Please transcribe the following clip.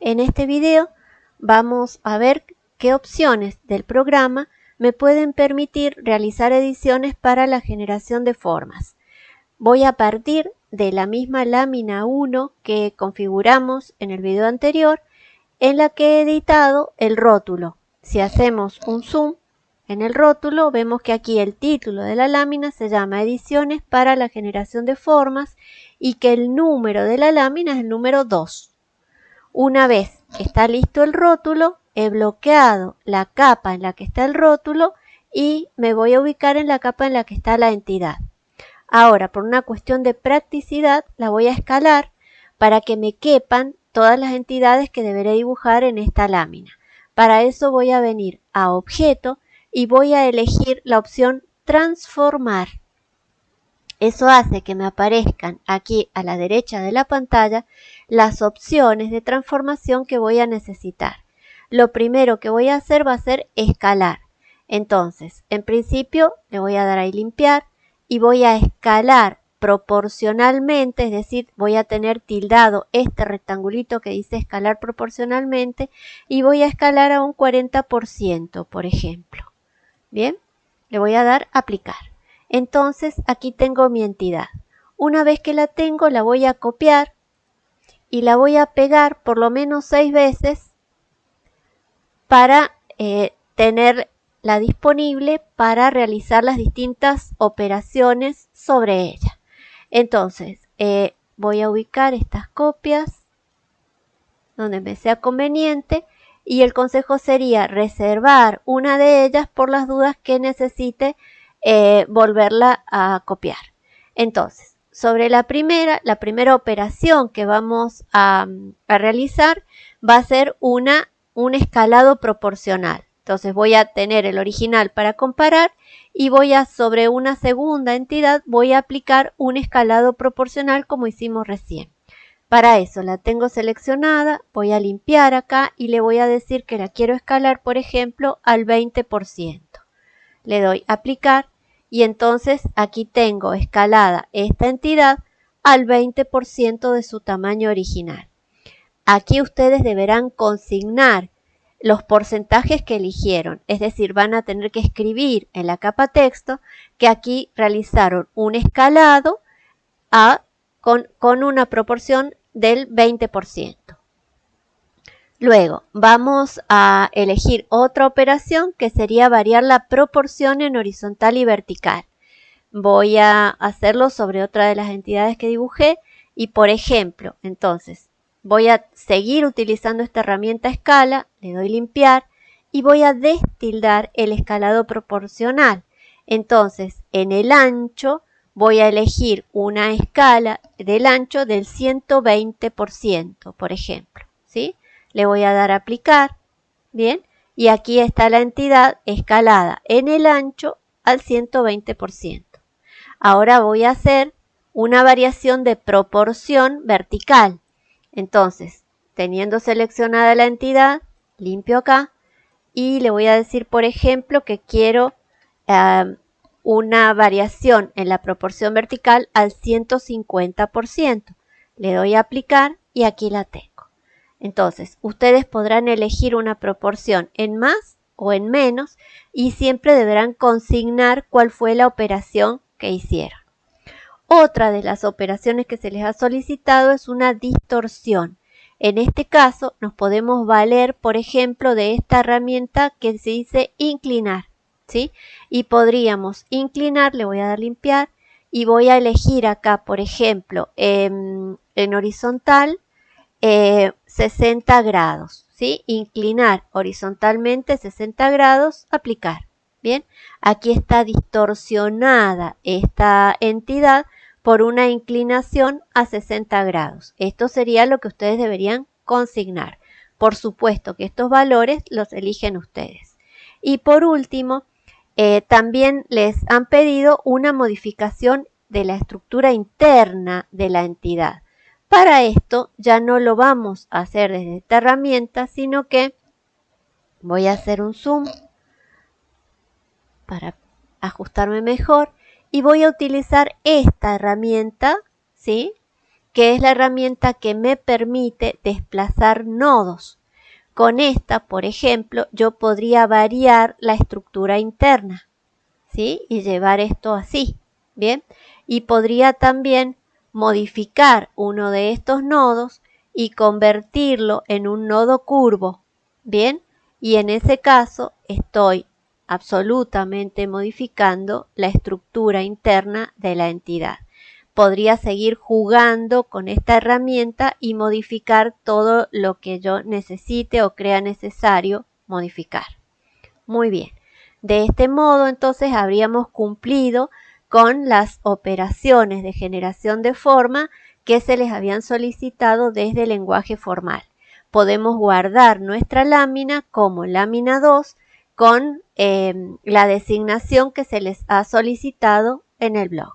En este video vamos a ver qué opciones del programa me pueden permitir realizar ediciones para la generación de formas. Voy a partir de la misma lámina 1 que configuramos en el video anterior en la que he editado el rótulo. Si hacemos un zoom en el rótulo vemos que aquí el título de la lámina se llama Ediciones para la generación de formas y que el número de la lámina es el número 2. Una vez está listo el rótulo, he bloqueado la capa en la que está el rótulo y me voy a ubicar en la capa en la que está la entidad. Ahora, por una cuestión de practicidad, la voy a escalar para que me quepan todas las entidades que deberé dibujar en esta lámina. Para eso voy a venir a Objeto y voy a elegir la opción Transformar. Eso hace que me aparezcan aquí a la derecha de la pantalla las opciones de transformación que voy a necesitar. Lo primero que voy a hacer va a ser escalar. Entonces, en principio le voy a dar ahí limpiar y voy a escalar proporcionalmente, es decir, voy a tener tildado este rectangulito que dice escalar proporcionalmente y voy a escalar a un 40%, por ejemplo. Bien, le voy a dar aplicar. Entonces aquí tengo mi entidad. Una vez que la tengo la voy a copiar y la voy a pegar por lo menos seis veces para eh, tenerla disponible para realizar las distintas operaciones sobre ella. Entonces, eh, voy a ubicar estas copias donde me sea conveniente y el consejo sería reservar una de ellas por las dudas que necesite eh, volverla a copiar. Entonces, sobre la primera, la primera operación que vamos a, realizar va a ser una, un escalado proporcional. Entonces voy a tener el original para comparar y voy a sobre una segunda entidad voy a aplicar un escalado proporcional como hicimos recién. Para eso la tengo seleccionada, voy a limpiar acá y le voy a decir que la quiero escalar, por ejemplo, al 20%. Le doy aplicar y entonces aquí tengo escalada esta entidad al 20% de su tamaño original. Aquí ustedes deberán consignar los porcentajes que eligieron, es decir, van a tener que escribir en la capa texto que aquí realizaron un escalado a, con, con una proporción del 20%. Luego vamos a elegir otra operación que sería variar la proporción en horizontal y vertical. Voy a hacerlo sobre otra de las entidades que dibujé y por ejemplo, entonces voy a seguir utilizando esta herramienta escala, le doy limpiar y voy a destildar el escalado proporcional. Entonces, en el ancho voy a elegir una escala del ancho del 120%, por ejemplo, ¿sí? Le voy a dar a aplicar, ¿bien? Y aquí está la entidad escalada en el ancho al 120%. Ahora voy a hacer una variación de proporción vertical. Entonces, teniendo seleccionada la entidad, limpio acá y le voy a decir, por ejemplo, que quiero eh, una variación en la proporción vertical al 150%. Le doy a aplicar y aquí la tengo. Entonces, ustedes podrán elegir una proporción en más o en menos y siempre deberán consignar cuál fue la operación que hicieron. Otra de las operaciones que se les ha solicitado es una distorsión. En este caso nos podemos valer, por ejemplo, de esta herramienta que se dice inclinar, ¿sí? Y podríamos inclinar, le voy a dar limpiar y voy a elegir acá, por ejemplo, en, horizontal 60 eh, grados, ¿sí? Inclinar horizontalmente 60 grados, aplicar. Bien, aquí está distorsionada esta entidad por una inclinación a 60 grados. Esto sería lo que ustedes deberían consignar. Por supuesto que estos valores los eligen ustedes. Y por último, eh, también les han pedido una modificación de la estructura interna de la entidad. Para esto ya no lo vamos a hacer desde esta herramienta, sino que voy a hacer un zoom para ajustarme mejor y voy a utilizar esta herramienta, ¿sí? que es la herramienta que me permite desplazar nodos. Con esta, por ejemplo, yo podría variar la estructura interna, ¿sí? Y llevar esto así, ¿bien? Y podría también modificar uno de estos nodos y convertirlo en un nodo curvo, ¿bien? Y en ese caso estoy absolutamente modificando la estructura interna de la entidad. Podría seguir jugando con esta herramienta y modificar todo lo que yo necesite o crea necesario modificar. Muy bien. De este modo, entonces, habríamos cumplido con las operaciones de generación de forma que se les habían solicitado desde el lenguaje formal. Podemos guardar nuestra lámina como lámina 2 con em, la designación que se les ha solicitado en el blog.